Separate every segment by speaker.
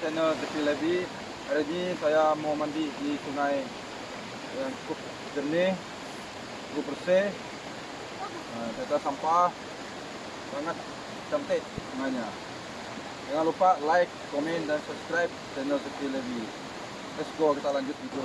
Speaker 1: channel Tepi Levi Hari ini saya mau mandi di sungai yang cukup jernih Cukup bersih. Tata sampah. Sangat cantik sungainya Jangan lupa like, komen dan subscribe channel Tepi Levi Let's go kita lanjut video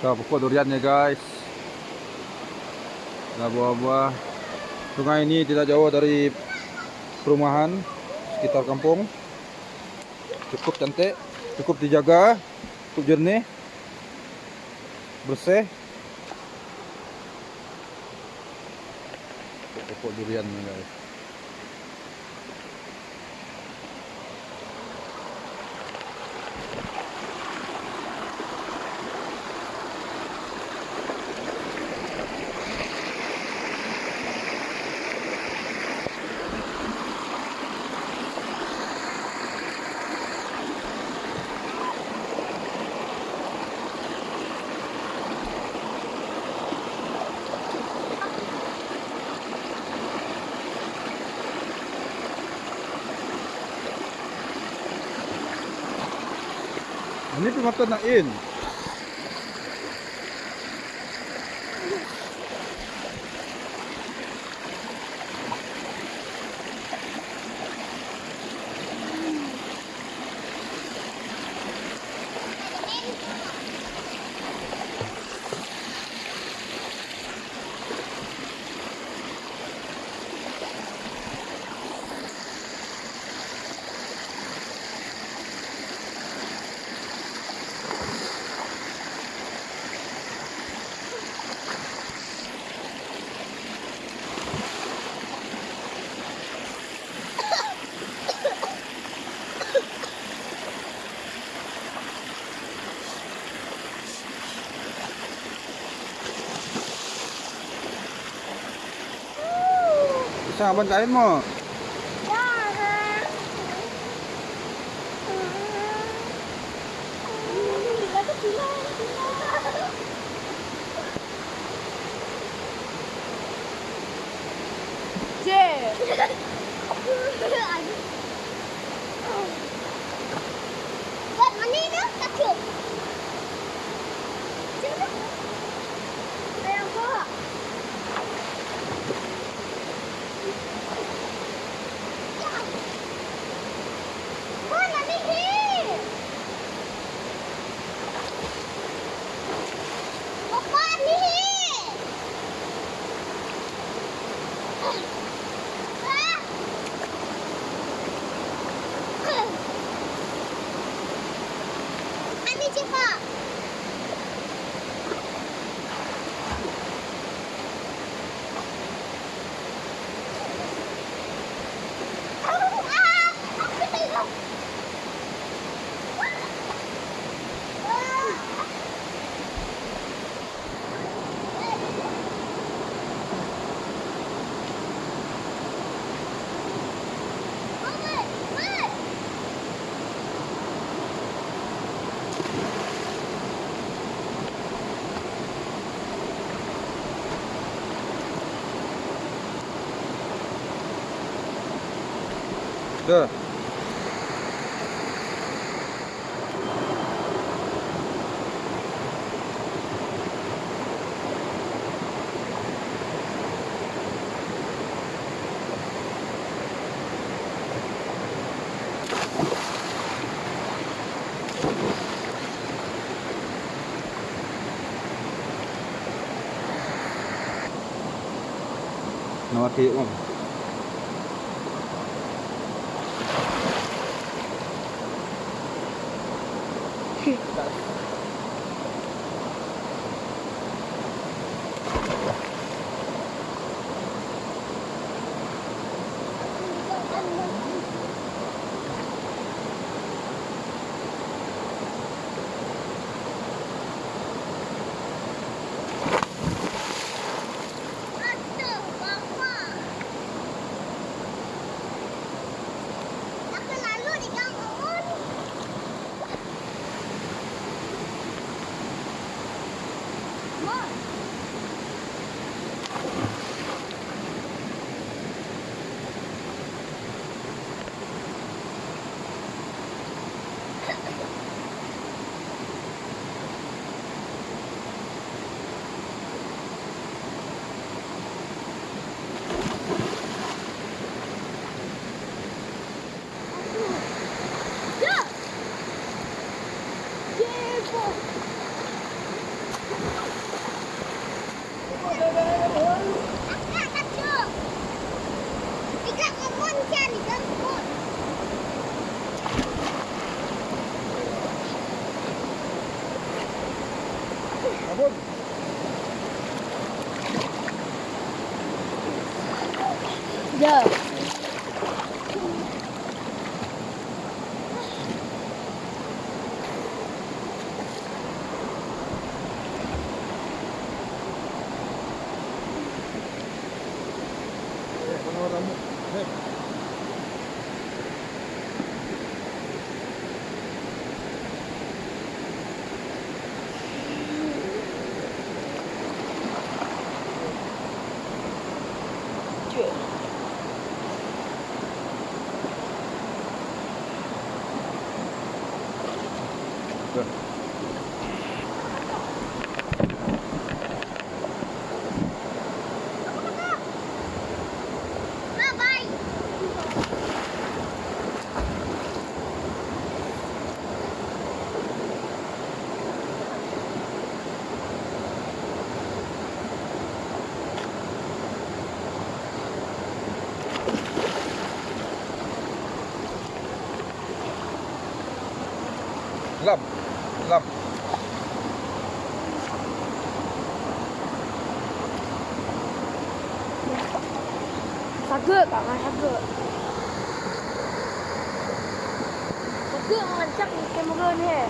Speaker 1: Tuh pokok duriannya guys. Ada buah-buah. Sungai ini tidak jauh dari perumahan sekitar kampung. Cukup cantik Cukup dijaga Cukup jernih Bersih. Pokok duriannya guys Nipin mata na in. Bisa abang kain mo.
Speaker 2: Buat
Speaker 1: chưa
Speaker 2: nó kỹ không? Come on.
Speaker 1: Работай. Yeah.
Speaker 2: Lam. Lam.
Speaker 3: Sagak kak kan sagak. Sagak merancang kamera ni. Eh,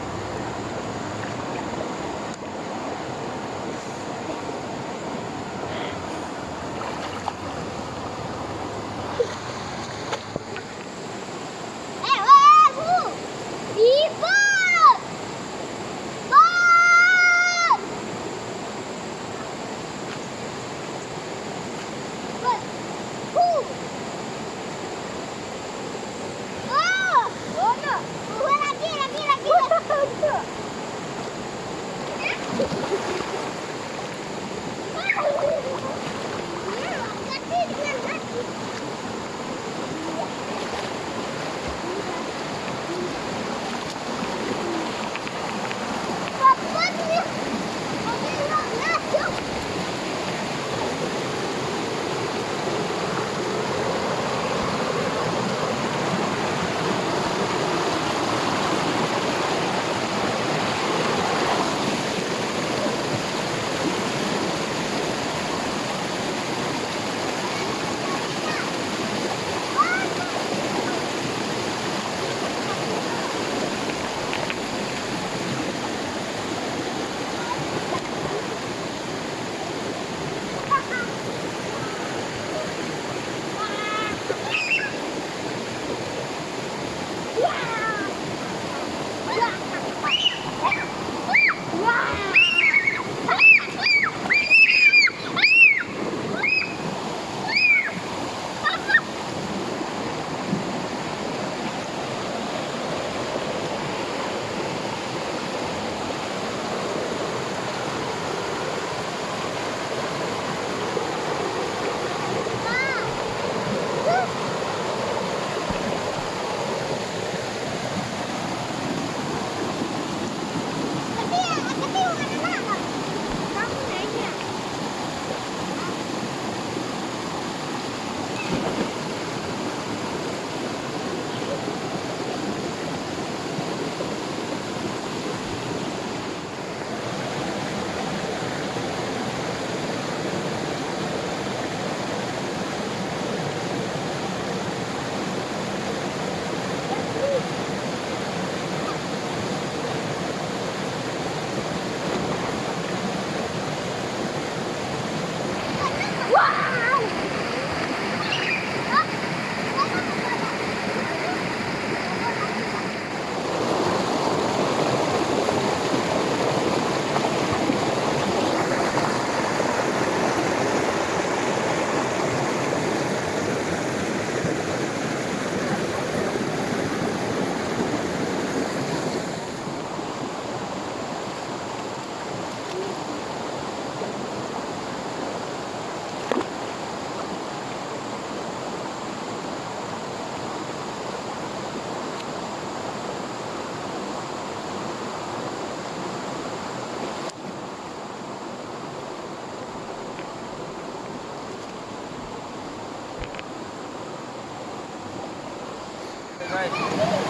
Speaker 1: guys.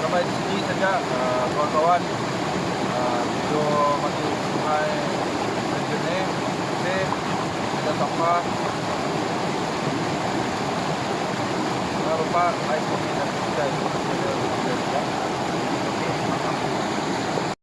Speaker 1: Sampai di sini saja uh, kawan-kawan. Uh, video mandi sungai jernih, bersih, tidak sampah. Jangan lupa like, komen, dan subscribe.